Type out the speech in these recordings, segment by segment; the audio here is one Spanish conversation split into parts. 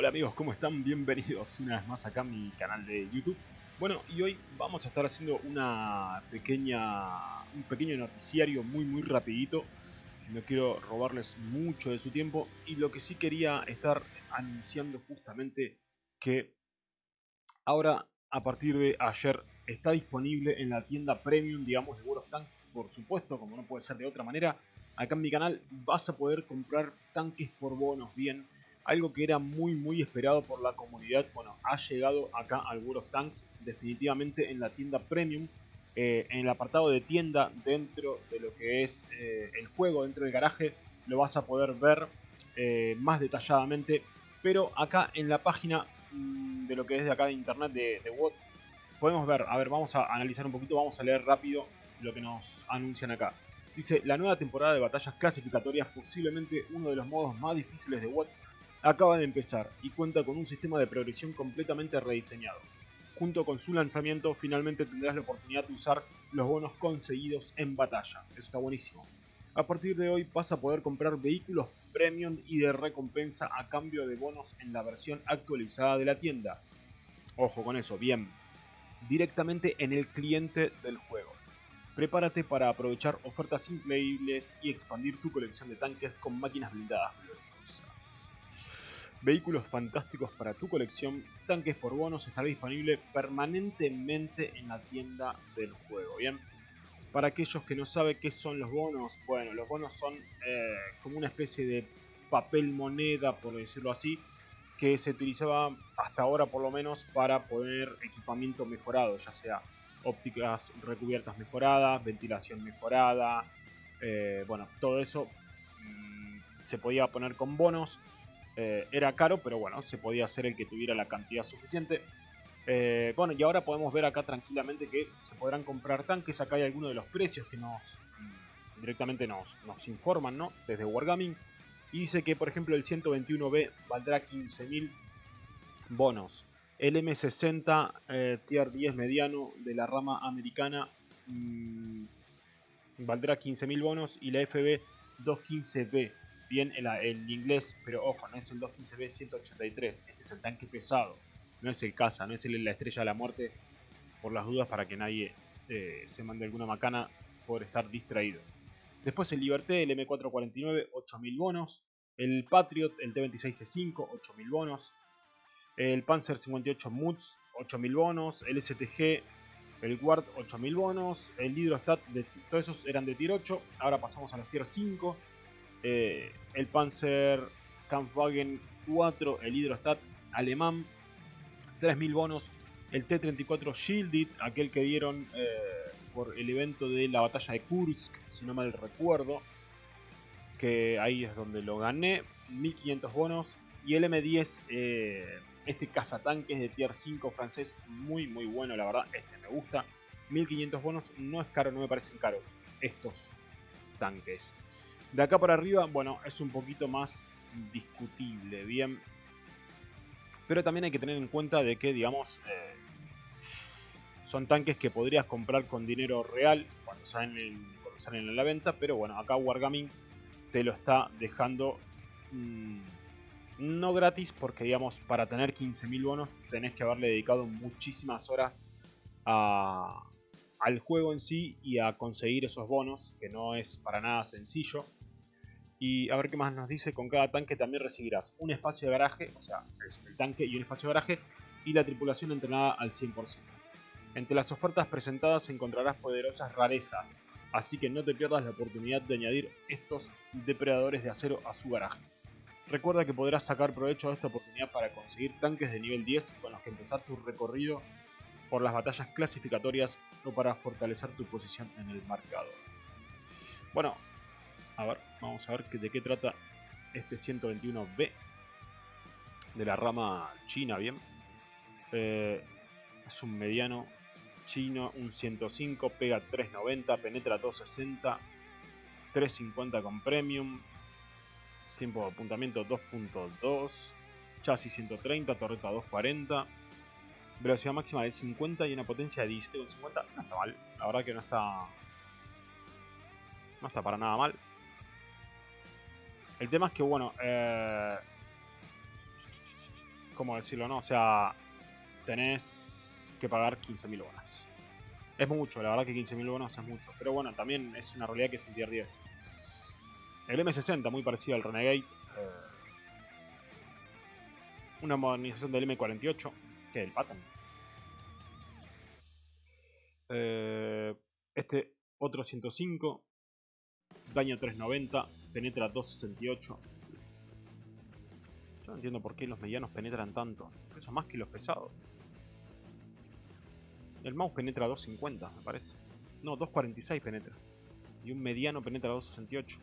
Hola amigos, ¿cómo están? Bienvenidos una vez más acá a mi canal de YouTube. Bueno, y hoy vamos a estar haciendo una pequeña, un pequeño noticiario muy muy rapidito. No quiero robarles mucho de su tiempo y lo que sí quería estar anunciando justamente que ahora a partir de ayer está disponible en la tienda premium, digamos, de World of Tanks, por supuesto, como no puede ser de otra manera. Acá en mi canal vas a poder comprar tanques por bonos, bien, algo que era muy muy esperado por la comunidad, bueno, ha llegado acá al World of Tanks definitivamente en la tienda Premium, eh, en el apartado de tienda dentro de lo que es eh, el juego, dentro del garaje, lo vas a poder ver eh, más detalladamente, pero acá en la página mm, de lo que es de acá de internet de, de WOT, podemos ver, a ver, vamos a analizar un poquito, vamos a leer rápido lo que nos anuncian acá. Dice, la nueva temporada de batallas clasificatorias, posiblemente uno de los modos más difíciles de WOT, acaba de empezar y cuenta con un sistema de progresión completamente rediseñado. Junto con su lanzamiento, finalmente tendrás la oportunidad de usar los bonos conseguidos en batalla. Eso está buenísimo. A partir de hoy vas a poder comprar vehículos premium y de recompensa a cambio de bonos en la versión actualizada de la tienda. Ojo con eso, bien. Directamente en el cliente del juego. Prepárate para aprovechar ofertas increíbles y expandir tu colección de tanques con máquinas blindadas. Vehículos fantásticos para tu colección, tanques por bonos estará disponible permanentemente en la tienda del juego, ¿bien? Para aquellos que no saben qué son los bonos, bueno, los bonos son eh, como una especie de papel moneda, por decirlo así, que se utilizaba hasta ahora por lo menos para poner equipamiento mejorado, ya sea ópticas recubiertas mejoradas, ventilación mejorada, eh, bueno, todo eso mmm, se podía poner con bonos eh, era caro, pero bueno, se podía hacer el que tuviera la cantidad suficiente. Eh, bueno, y ahora podemos ver acá tranquilamente que se podrán comprar tanques. Acá hay algunos de los precios que nos mm, directamente nos, informan, ¿no? Desde Wargaming. Y dice que, por ejemplo, el 121B valdrá 15.000 bonos. El M60 eh, Tier 10 mediano de la rama americana mmm, valdrá 15.000 bonos. Y la FB 215B bien el, inglés, pero ojo, no es el 215B183, este es el tanque pesado, no es el caza, no es el, la estrella de la muerte, por las dudas para que nadie eh, se mande alguna macana por estar distraído. Después el Liberté, el M449, 8000 bonos. El Patriot, el T26C5, 8000 bonos. El Panzer 58 Mutz, 8000 bonos. El STG, el Guard, 8000 bonos. El Hydrostat, todos esos eran de tier 8. Ahora pasamos a los tier 5 eh, el Panzer Kampfwagen 4, el Hydrostat alemán, 3.000 bonos, el T-34 Shielded, aquel que dieron eh, por el evento de la batalla de Kursk, si no mal recuerdo, que ahí es donde lo gané, 1.500 bonos, y el M10, eh, este cazatanques de tier 5 francés, muy muy bueno la verdad, este me gusta, 1.500 bonos, no es caro, no me parecen caros estos tanques. De acá para arriba, bueno, es un poquito más discutible, bien. Pero también hay que tener en cuenta de que, digamos, eh, son tanques que podrías comprar con dinero real cuando salen, en, en la venta. Pero bueno, acá Wargaming te lo está dejando mmm, no gratis porque, digamos, para tener 15.000 bonos tenés que haberle dedicado muchísimas horas a, al juego en sí y a conseguir esos bonos, que no es para nada sencillo. Y a ver qué más nos dice, con cada tanque también recibirás un espacio de garaje, o sea, el tanque y un espacio de garaje, y la tripulación entrenada al 100%. Entre las ofertas presentadas encontrarás poderosas rarezas, así que no te pierdas la oportunidad de añadir estos depredadores de acero a su garaje. Recuerda que podrás sacar provecho de esta oportunidad para conseguir tanques de nivel 10 con los que empezar tu recorrido por las batallas clasificatorias o para fortalecer tu posición en el marcador. Bueno, a ver, vamos a ver de qué trata este 121B de la rama china, bien. Eh, es un mediano chino, un 105, pega 390, penetra 260, 350 con premium, tiempo de apuntamiento 2.2, chasis 130, torreta 240, velocidad máxima de 50 y una potencia de 17,50. No está mal, la verdad que no está. No está para nada mal. El tema es que, bueno, eh, ¿cómo decirlo, no? O sea, tenés que pagar 15.000 bonos. Es mucho, la verdad que 15.000 bonos es mucho. Pero bueno, también es una realidad que es un tier 10. El M60, muy parecido al Renegade. Eh, una modernización del M48, que el Patton. Eh, este otro 105, daño 390, penetra 268. Yo no entiendo por qué los medianos penetran tanto. Eso más que los pesados. El mouse penetra 250, me parece. No, 246 penetra. Y un mediano penetra 268.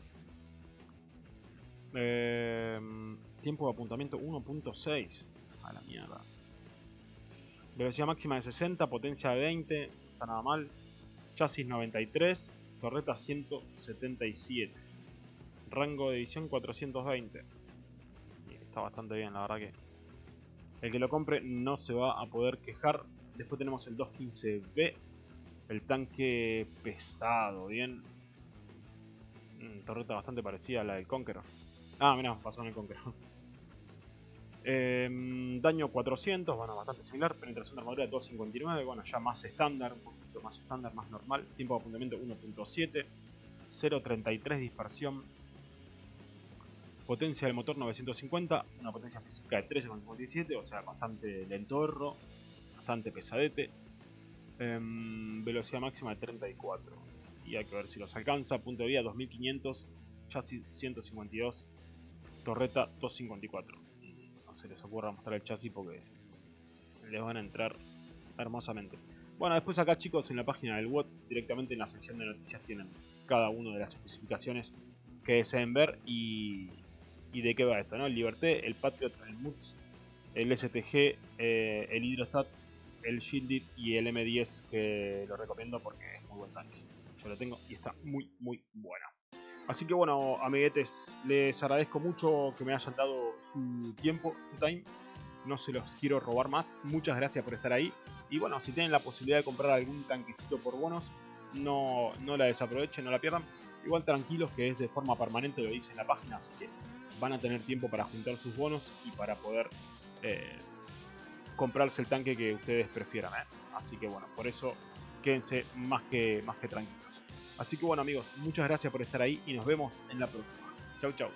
Eh, tiempo de apuntamiento 1.6. A la mierda. Velocidad máxima de 60, potencia de 20. No está nada mal. Chasis 93. Torreta 177. Rango de edición 420. está bastante bien, la verdad que. El que lo compre no se va a poder quejar. Después tenemos el 215B. El tanque pesado, bien. Mm, torreta bastante parecida a la del Conqueror. Ah, mira, pasó en el Conqueror. Em, daño 400, bueno, bastante similar. Penetración de armadura 259, bueno, ya más estándar, un poquito más estándar, más normal. Tiempo de apuntamiento 1.7, 0.33 dispersión. Potencia del motor 950, una potencia física de 13.57, o sea, bastante lentorro, bastante pesadete. Em, velocidad máxima de 34. Y hay que ver si los alcanza. Punto de vida 2500, chasis 152, torreta 254 les ocurra mostrar el chasis porque les van a entrar hermosamente. Bueno, después acá chicos en la página del WOT, directamente en la sección de noticias tienen cada una de las especificaciones que deseen ver y, y de qué va esto, ¿no? El Liberté, el Patriot, el MUTS, el STG, eh, el Hydrostat, el Shielded y el M10 que lo recomiendo porque es muy buen tanque. Yo lo tengo y está muy muy bueno. Así que bueno, amiguetes, les agradezco mucho que me hayan dado su tiempo, su time. No se los quiero robar más. Muchas gracias por estar ahí. Y bueno, si tienen la posibilidad de comprar algún tanquecito por bonos, no, no la desaprovechen, no la pierdan. Igual tranquilos que es de forma permanente, lo dice en la página, así que van a tener tiempo para juntar sus bonos y para poder eh, comprarse el tanque que ustedes prefieran. ¿eh? Así que bueno, por eso quédense más que, más que tranquilos. Así que bueno amigos, muchas gracias por estar ahí y nos vemos en la próxima. Chau chau.